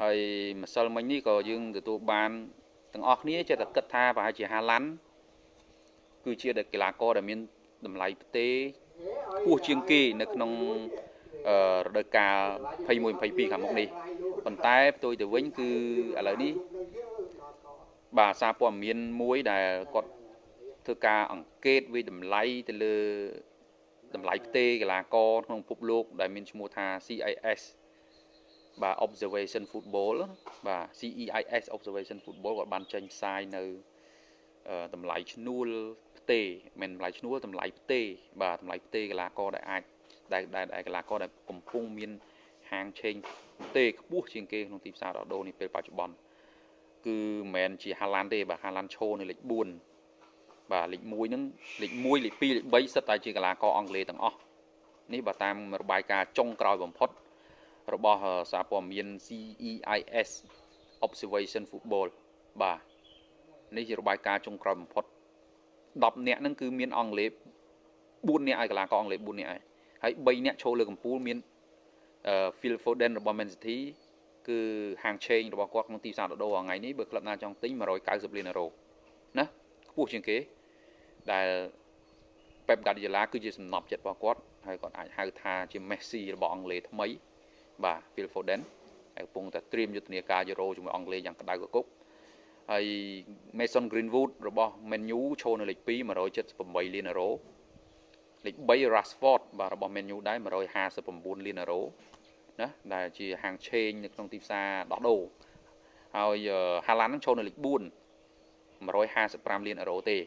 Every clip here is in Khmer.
ហើយម្សិលមិញនេះក៏យើងទទួលបានទាំងអស់គ្នាចេះតែគិតថាប្រហែលជាហាឡាន់គឺជាកីឡាករដែលមានតម្លៃផ្ទេខ្ពស់ជាងគេនៅក្នុងរដូវកាល21 22ខាងមុខនេះប៉ុន្តែផ្ទុយទៅវិញគឺឥឡូវនេះបាទសារព័ត៌មានមួយដែលគាត់ធ្វើការអង្កេតវិតម្លៃទៅលើតម្លៃផ្ទេកីឡាករក្នុងពិភពលោកដែលមានឈ្មោះថា CIS បាទ observation football បាទ CEIS observation football គាត់បានចេញផ្សាយនៅតម្លៃឈ្នួលផ្ទេមិនតម្លៃឈ្នួលតម្លៃផ្ទេបាទតម្លៃផ្ទេកីឡាករដែលអាចដែលដែលកីឡាករដែលកំពុងមានហាងឆេងផ្ទេខ្ពស់ជាងគេក្នុងទីផ្សារដោដូនេះពេលបច្ចុប្បន្នគឺមិនមែនជាហាឡាន់ទេបាទហាឡាន់ឈោនៅលេខ4បាទលេខ1ហ្នឹងលេខ1លេខ2លេខ3សិតតែជាកីឡាករអង់គ្លេសទាំងអស់នេះបើតាមរបាយការណ៍ចុងក្រោយបំផុត របស់សារព័ត៌មាន CEIS Observation Football បាទនេះជារបាយការណ៍ចុងក្រោយបំផុត10នាក់ហ្នឹងគឺមានអង់គ្លេស4នាក់ឲ្យកីឡាករអង់គ្លេស4នាក់ហើយហើយ3នាក់ឈរលើកំពូលមាន Phil Foden របស់ Man City គឺហាងឆេងរបស់គាត់ក្នុងទីផ្សារដូរថ្ងៃនេះបើក្លឹបណាចង់ទិញ190លានអឺរ៉ូណាខ្ពស់ជាងគេដែល Pep Guardiola គឺជាសំណប់ចិត្តរបស់គាត់ហើយគាត់អាចហៅថាជា Messi របស់អង់គ្លេសថ្មី បាទ Phil Foden ហើយកំពុងតែត្រៀមយុទ្ធនាការយូរ៉ូជាមួយអង់គ្លេសយ៉ាងក្តៅកគុកហើយ Mason Greenwood របស់ Man U ឈរនៅលេខ2 178លានអឺរ៉ូលេខ3 Rashford បាទរបស់ Man U ដែរ159លានអឺរ៉ូណាដែលជាហាងឆេងនៅក្នុងទីផ្សារដោះដូរហើយ Haaland នឹងឈរនៅលេខ4 155លានអឺរ៉ូទេ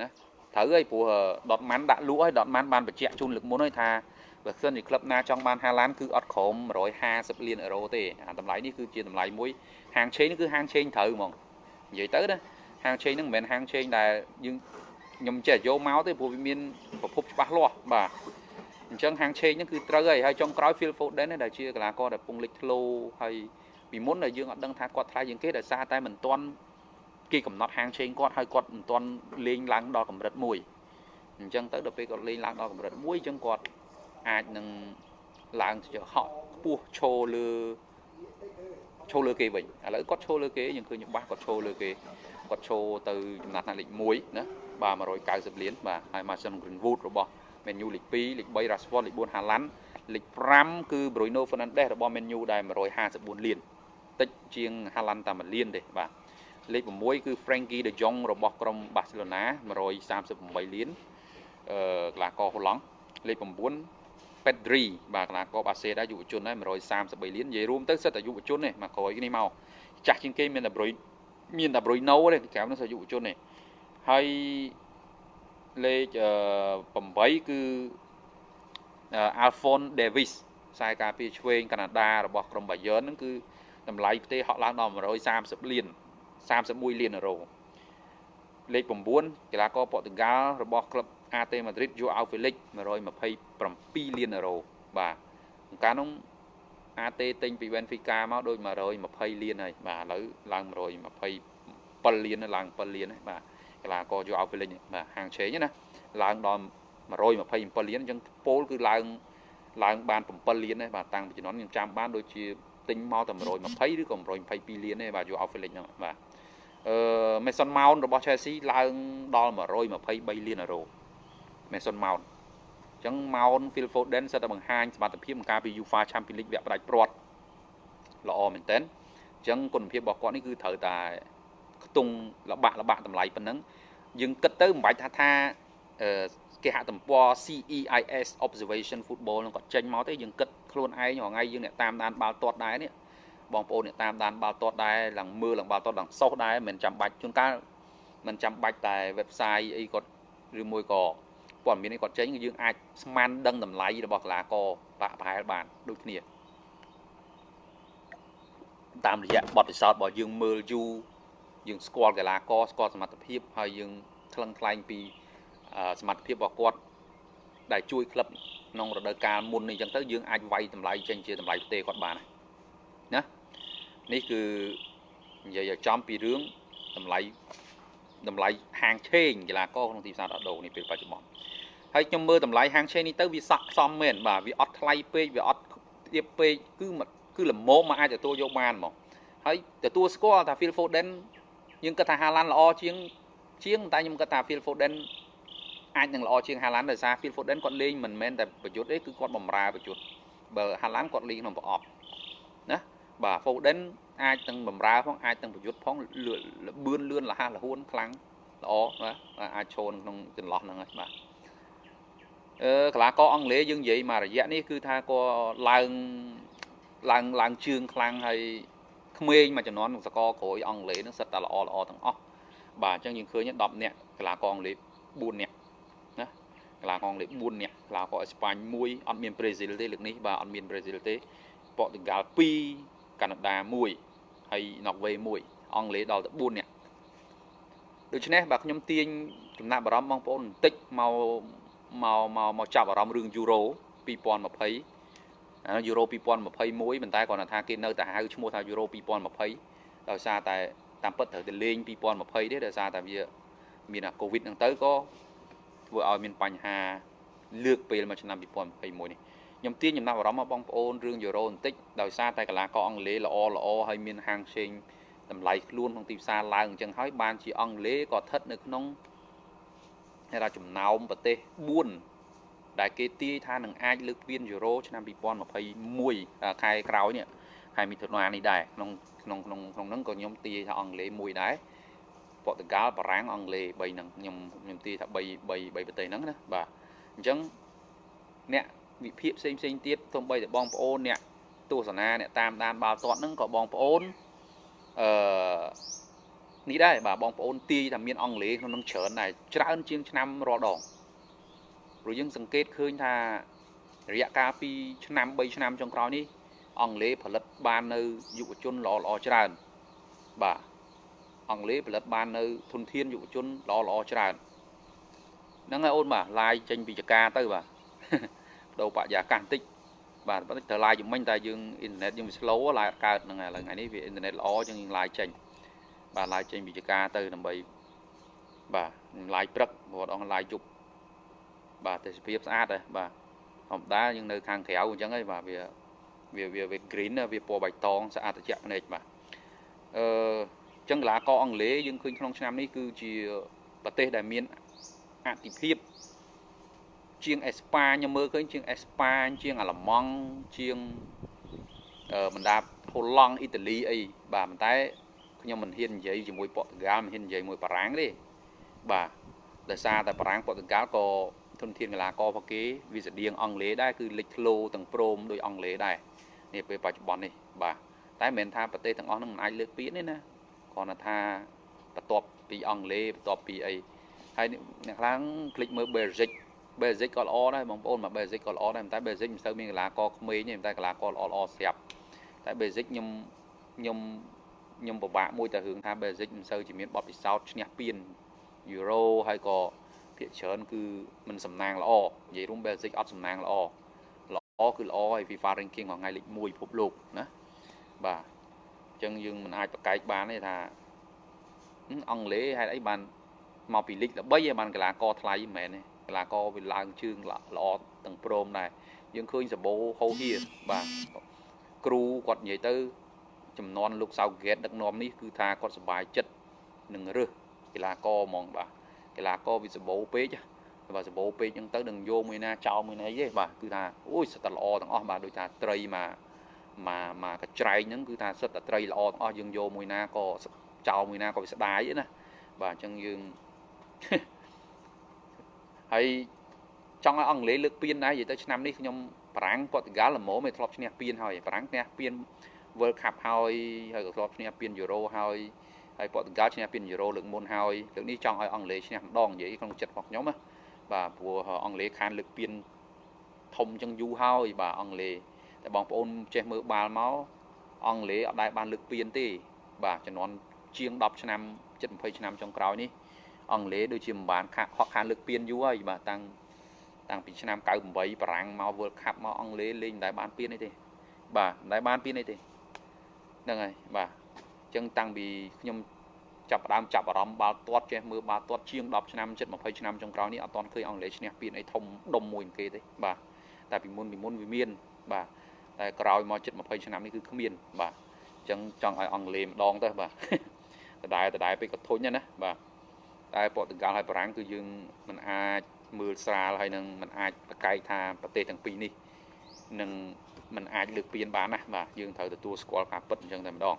ណាត្រូវហើយព្រោះ Dortmund ដាក់លក់ហើយ Dortmund បានបញ្ជាក់ជូនលើកមុនហើយថា បើសិនជាក្លឹបណាចង់បានហាឡានគឺអត់ក្រោម150លានអឺរ៉ូទេអាតម្លៃនេះគឺជាតម្លៃមួយហាងឆេងនេះគឺហាងឆេងត្រូវហ្មងនិយាយទៅណាហាងឆេងហ្នឹងមិនមែនហាងឆេងដែលយើងខ្ញុំចេះយកមកទេព្រោះវាមានប្រភពច្បាស់លាស់បាទអញ្ចឹងហាងឆេងហ្នឹងគឺត្រូវហើយហើយចុងក្រោយ Phil Foden ដែលជាកីឡាករដែលពងលេចធ្លោហើយពីមុនដែលយើងអត់ដឹងថាគាត់ថ្លៃជាងគេដោយសារតែមិនទាន់គេកំណត់ហាងឆេងគាត់ហើយគាត់មិនទាន់លេងឡើងដល់កម្រិតមួយអញ្ចឹងទៅដល់ពេលគាត់លេងឡើងដល់កម្រិតមួយអញ្ចឹងគាត់ អាចនឹងឡើងទៅហក់ខ្ពស់ឈរលើឈរលើគេវិញឥឡូវគាត់ឈរលើគេយើងឃើញច្បាស់គាត់ឈរលើគេគាត់ឈរទៅចំណាត់ថ្នាក់លេខ1ណាបាទ190លានបាទហើយ Mason Greenwood របស់ Man U លេខ2លេខ3 Rashford លេខ4 Haaland លេខ5គឺ Bruno Fernandes របស់ Man U ដែល154លានតិចជាង Haaland តែ1លានទេបាទលេខ6គឺ Frankie De Jong របស់ក្រុម Barcelona 138លានអឺកីឡាករហូឡង់លេខ9 Pedri បាទកីឡាករបាសេដែរយុវជនដែរ133លាននិយាយរួមទៅសិតតែយុវជនទេមកក្រោយនេះមកចាស់ជាងគេមានតែប្រុយមានតែប្រុយណូទេក្រៅនោះសិតយុវជនទេហើយលេខ8គឺ Alphonse Davis ខ្សែការពារឆ្វេងកាណាដារបស់ក្រុម Bayern ហ្នឹងគឺតម្លៃផ្ទេហក់ឡើងដល់130លាន31លានអឺរ៉ូលេខ9កីឡាករប៉ូទុយហ្គាល់របស់ក្លឹប AT Madrid យកឲ្យ Felix 127លានអឺរ៉ូបាទកាលនោះ AT ទិញពី Benfica មកដូច120លានហើយបាទឥឡូវឡើង127លានឡើង7លានហើយបាទកីឡាករយកឲ្យ Felix បាទហាងឆេងណាឡើងដល់127លានអញ្ចឹងពោលគឺឡើងឡើងបាន7លានហើយបាទតាំងពីជំនាន់ខ្ញុំចាំបានដូចជាទិញមកតែ120ឬក៏122លានទេបាទយកឲ្យ Felix ហ្នឹងបាទអឺ Mason Mount របស់ Chelsea ឡើងដល់123លានអឺរ៉ូ Mason Mount អញ្ចឹង Mount Phil Foden សិតតែបង្ហាញសមត្ថភាពក្នុងការពី UEFA Champions League វគ្គផ្ដាច់ព្រាត់ល្អមែនតើអញ្ចឹងគុណភាពរបស់គាត់នេះគឺត្រូវតែខ្ទង់លបាក់លបាក់តម្លៃប៉ុណ្ណឹងយើងគិតទៅមិនបាច់ថាថាគេហទំព័រ CEIS Observation Football នឹងគាត់ចេញមកទេយើងគិតខ្លួនឯងរាល់ថ្ងៃយើងអ្នកតាមដានបាល់ទាត់ដែរនេះបងប្អូនអ្នកតាមដានបាល់ទាត់ដែរឡើងមើលឡើងបាល់ទាត់ឡើងសោះដែរមិនចាំបាច់ជួនកាលមិនចាំបាច់តែ website អីគាត់ឬមួយក៏ ព័ត៌មាននេះគាត់ចេញគឺយើងអាចស្មានដឹងតម្លៃរបស់កីឡាករបាក់ប្រហែលបានដូចគ្នាតាមរយៈបទពិសោធន៍របស់យើងមើលយូរយើងស្គាល់កីឡាករស្គាល់សមត្ថភាពហើយយើងថ្លឹងថ្លែងពីសមត្ថភាពរបស់គាត់ដែលជួយក្លឹបក្នុងរដូវកាលមុននេះអញ្ចឹងទៅយើងអាចវាយតម្លៃចេញជាតម្លៃផ្ទេគាត់បានណានេះគឺនិយាយឲ្យចំពីរឿងតម្លៃតម្លៃហាងឆេងកីឡាករក្នុងទីផ្សារដោះដូរនេះពេលបច្ចុប្បន្ន ហើយខ្ញុំមើលតម្លៃហាងឆេងនេះទៅវាស័កសមមែនបាទវាអត់ថ្លៃពេកវាអត់ទៀបពេកគឺគឺល្មមមកអាចទទួលយកបានហ្មងហើយទទួលស្គាល់ថា Phil Foden យើងគិតថា Haaland ល្អជាងជាងតែខ្ញុំគិតថា Phil Foden អាចនឹងល្អជាង Haaland ដោយសារ Phil Foden គាត់លេងមិនមែនតែប្រយុទ្ធទេគឺគាត់បំរើប្រយុទ្ធបើ Haaland គាត់លេងក្នុងប្រអប់ណាបាទ Foden អាចទាំងបំរើផងអាចទាំងប្រយុទ្ធផងលបឿនលឿនលះលហួនខ្លាំងល្អបាទអាចឈរក្នុងចន្លោះហ្នឹងហើយបាទអឺ កីឡាករអង់គ្លេសយើងនិយាយមករយៈនេះគឺថាគាត់ឡើងឡើងឡើងជើងខ្លាំងហើយក្មេងមួយចំនួនក្នុងសកលក្រួយអង់គ្លេសហ្នឹងសិតតែល្អល្អទាំងអស់បាទអញ្ចឹងយើងឃើញ10នាក់កីឡាករអង់គ្លេស4នាក់ណាកីឡាករអង់គ្លេស4នាក់កីឡាករអេស្ប៉ាញ1អត់មានប្រេស៊ីលទេលើកនេះបាទអត់មានប្រេស៊ីលទេប៉ូទុយហ្គាល់2កាណាដា1ហើយណ័រវេ1អង់គ្លេសដល់ទៅ4នាក់ដូច្នេះបាទខ្ញុំទាញចំណាក់អារម្មណ៍បងប្អូនបន្តិចមក មកមកមកចាប់អារម្មណ៍រឿងយូរ៉ូ2020យូរ៉ូ2021ប៉ុន្តែគាត់ថាគេនៅតែហៅឈ្មោះថាយូរ៉ូ2020ដោយសារតែតាមពិតត្រូវតែលេង2020ទេដោយសារតែវាមានអាកូវីដហ្នឹងទៅក៏ធ្វើឲ្យមានបញ្ហាលើកពេលមកឆ្នាំ2021នេះខ្ញុំទាញចំណាប់អារម្មណ៍មកបងប្អូនរឿងយូរ៉ូបន្តិចដោយសារតែកីឡាករអង់គ្លេសល្អល្អហើយមានហាងផ្សេងតម្លៃខ្លួនក្នុងទីផ្សារឡើងអញ្ចឹងហើយបានជាអង់គ្លេសក៏ស្ថិតនៅក្នុង គេថាចំណោមប្រទេស4ដែលគេទាយថានឹងអាចលើកពានយូរ៉ូឆ្នាំ2021ខែក្រោយនេះខែមិថុនានេះដែរក្នុងក្នុងក្នុងក្នុងហ្នឹងក៏ខ្ញុំទាយថាអង់គ្លេសមួយដែរប៉ូទុយហ្គាល់បារាំងអង់គ្លេស3ហ្នឹងខ្ញុំខ្ញុំទាយថា3 3 3ប្រទេសហ្នឹងណាបាទអញ្ចឹងអ្នកវិភាគផ្សេងផ្សេងទៀតសូម្បីតែបងប្អូនអ្នកទស្សនាអ្នកតាមដានបាល់ទាត់ហ្នឹងក៏បងប្អូនអឺ នេះដែរបាទបងប្អូនទាយថាមានអង់គ្លេសក្នុងនឹងច្រើនដែរច្រើនជាងឆ្នាំរាល់ដងព្រោះយើងសង្កេតឃើញថារយៈកាល2ឆ្នាំ3ឆ្នាំចុងក្រោយនេះអង់គ្លេសផលិតបាននៅយុវជនល្អល្អច្រើនបាទអង់គ្លេសផលិតបាននៅធនធានយុវជនល្អល្អច្រើនហ្នឹងហើយអូនបាទឡាយចេញពីចកាទៅបាទដូរបរិយាកាសបន្តិចបាទបន្តិចទៅឡាយជំនាញតែយើងអ៊ីនធឺណិតយើងវា slow ឡាយអត់កើតហ្នឹងហើយឥឡូវថ្ងៃនេះវាអ៊ីនធឺណិតល្អជាងយើងឡាយចេញ បាទឡាយចេញពីចកាទៅដើម្បីបាទឡាយព្រឹករាល់ដងឡាយជប់បាទទេសភាពស្អាតដែរបាទធម្មតាយើងនៅខាងក្រៅអញ្ចឹងហើយបាទវាវាវាវា green វាពណ៌បៃតងស្អាតត្រជាក់ភ្នែកបាទអឺអញ្ចឹងកីឡាករអង់គ្លេសយើងឃើញក្នុងឆ្នាំនេះគឺជាប្រទេសដែលមានអតិភិបជាងអេស្ប៉ាញខ្ញុំមើលឃើញជាងអេស្ប៉ាញជាងអាល្លឺម៉ង់ជាងអឺបណ្ដាហូឡង់អ៊ីតាលីអីបាទប៉ុន្តែ ខ្ញុំមិនហ៊ាននិយាយជាមួយប៉ូទុយហ្គាល់មិនហ៊ាននិយាយជាមួយបារាំងទេបាទដោយសារតែបារាំងប៉ូទុយហ្គាល់ក៏ធនធានកីឡាកររបស់គេវាស្តៀងអង់គ្លេសដែរគឺលេចធ្លោទាំងព្រមដោយអង់គ្លេសដែរនេះពេលបច្ចុប្បន្ននេះបាទតែមិនមែនថាប្រទេសទាំងអស់ហ្នឹងមិនអាចលើកពានទេណាគ្រាន់តែថាបន្ទាប់ពីអង់គ្លេសបន្ទាប់ពីអីហើយអ្នកខ្លាំងคลิกមើល Belgium Belgium ក៏ល្អដែរបងប្អូនមក Belgium ក៏ល្អដែរតែ Belgium មិនសូវមានកីឡាករក្មេងទេតែកីឡាករល្អល្អស្រាប់តែ Belgium ខ្ញុំខ្ញុំ ខ្ញុំពិបាកមួយតែរឿងថា Belgium មិនសូវជាមានបទពិសោធន៍ឈ្នះពាន Euro ហើយក៏ភាគច្រើនគឺมันសំណាងល្អនិយាយរួម basic អត់សំណាងល្អល្អគឺល្អហើយ FIFA ranking របស់ថ្ងៃលេខ1ពិភពលោកណាបាទអញ្ចឹងយើងមិនអាចប្រកែកបានទេថាអង់គ្លេសហេតុអីបានមកពីលីកល្បីឯងបានកីឡាករថ្លៃមិនមែនទេកីឡាករវាឡើងជើងល្អទាំងព្រមដែរយើងឃើញសបោហូហៀបាទគ្រូគាត់និយាយទៅ ចំនួនលោកសៅហ្គេតដឹកនាំនេះគឺថាគាត់សប្បាយចិត្តនឹងរើសកីឡាករហ្មងបាទកីឡាករវាសម្បូរពេកបាទសម្បូរពេកអញ្ចឹងទៅនឹងយកមួយណាចោលមួយណាអីទេបាទគឺថាអូយសិតតែល្អទាំងអស់បាទដូចថាត្រីមកមកមកកច្រែងហ្នឹងគឺថាសិតតែត្រីល្អទាំងអស់យើងយកមួយណាក៏ចោលមួយណាក៏វាស្ដាយណាបាទអញ្ចឹងយើងហើយចង់ឲ្យអង់គ្លេសលើកពានដែរនិយាយទៅឆ្នាំនេះខ្ញុំបារាំងប៉ូទុយហ្គាល់ល្មមមិនធ្លាប់ឈ្នះពានហើយបារាំងឈ្នះពាន World Cup ហើយហើយក៏ធ្លាប់ឈ្នះពាន Euro ហើយហើយប៉ូទុយហ្គាល់ឈ្នះពានយូរ៉ូលើកមុនហើយលើកនេះចង់ឲ្យអង់គ្លេសឈ្នះម្ដងនិយាយក្នុងចិត្តរបស់ខ្ញុំណាបាទព្រោះអង់គ្លេសខានលើកពានធំចឹងយូរហើយបាទអង់គ្លេសតែបងប្អូនចេះមើលបាល់មកអង់គ្លេសអត់ដែលបានលើកពានទេ បាទចំនួនជាង10ឆ្នាំជិត20ឆ្នាំចុងក្រោយនេះអង់គ្លេសដូចជាមិនបានខាក់ហក់ខានលើកពានយូរហើយបាទតាំងតាំងពីឆ្នាំ98បារាំងមក World Cup មកអង់គ្លេសលេងមិនដែលបានពានអីទេបាទមិនដែលបានពានអីទេ ហ្នឹងហើយបាទចឹងតាំងពីខ្ញុំចាប់ផ្ដើមចាប់អារម្មណ៍បាល់ទាត់ចេះមើលបាល់ទាត់ជាង10ឆ្នាំជិត20ឆ្នាំចុងក្រោយនេះអត់ទាន់ឃើញអង់គ្លេសឈ្នះពានអីធំដុំមួយគេទេបាទតែពីមុនពីមុនវាមានបាទតែក្រោយមកជិត20ឆ្នាំនេះគឺគ្មានបាទអញ្ចឹងចង់ឲ្យអង់គ្លេសម្ដងទៅបាទដដែលដដែលពេកក៏ធុញណាបាទតែប៉ូទុយហ្គាល់ហើយបារាំងគឺយើងមិនអាចមើលស្រាលហើយនឹងមិនអាចប្រកែកថាប្រទេសទាំងពីរនេះនឹង មិនអាចលើកពៀនបានណាបាទយើងត្រូវទទួលស្គាល់ការពិតអញ្ចឹងតែម្ដង